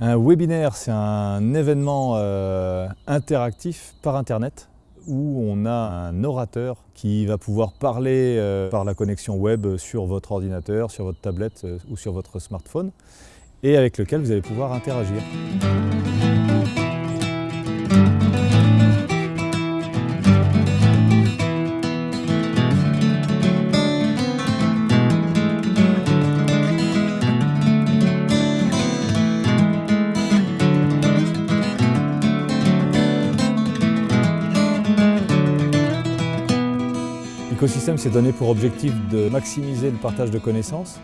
Un webinaire, c'est un événement euh, interactif par Internet où on a un orateur qui va pouvoir parler euh, par la connexion web sur votre ordinateur, sur votre tablette euh, ou sur votre smartphone et avec lequel vous allez pouvoir interagir. L'écosystème s'est donné pour objectif de maximiser le partage de connaissances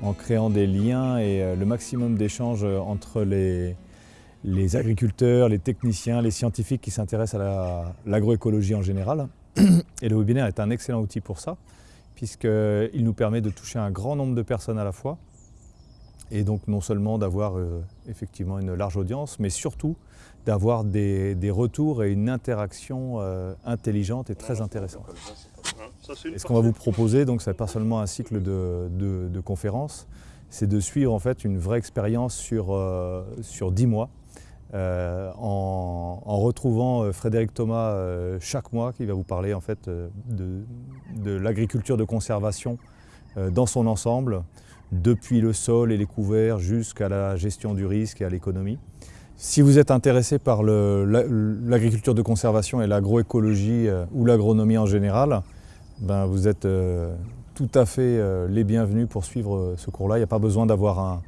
en créant des liens et euh, le maximum d'échanges entre les, agriculteurs, les techniciens, les scientifiques qui s'intéressent à l'agroécologie en général. Et le webinaire est un excellent outil pour ça, puisqu'il nous permet de toucher un grand nombre de personnes à la fois, et donc non seulement d'avoir euh, effectivement une large audience, mais surtout d'avoir des, retours et une interaction euh, intelligente et très intéressante. Et ce qu'on va vous proposer, donc c'est pas seulement un cycle de, conférences, c'est de suivre en fait une vraie expérience sur, euh, sur 10 mois, euh, en, retrouvant euh, Frédéric Thomas chaque mois qui va vous parler en fait de, de l'agriculture de conservation dans son ensemble, depuis le sol et les couverts jusqu'à la gestion du risque et à l'économie. Si vous êtes intéressé par l'agriculture de conservation et l'agroécologie ou l'agronomie en général, ben, vous êtes euh, tout à fait euh, les bienvenus pour suivre euh, ce cours-là. Il n'y a pas besoin d'avoir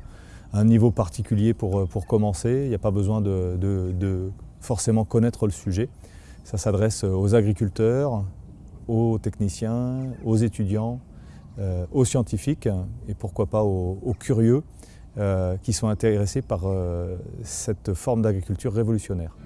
un, niveau particulier pour, pour commencer. Il n'y a pas besoin de, forcément connaître le sujet. Ça s'adresse aux agriculteurs, aux techniciens, aux étudiants, aux scientifiques et pourquoi pas aux, curieux qui sont intéressés par cette forme d'agriculture révolutionnaire.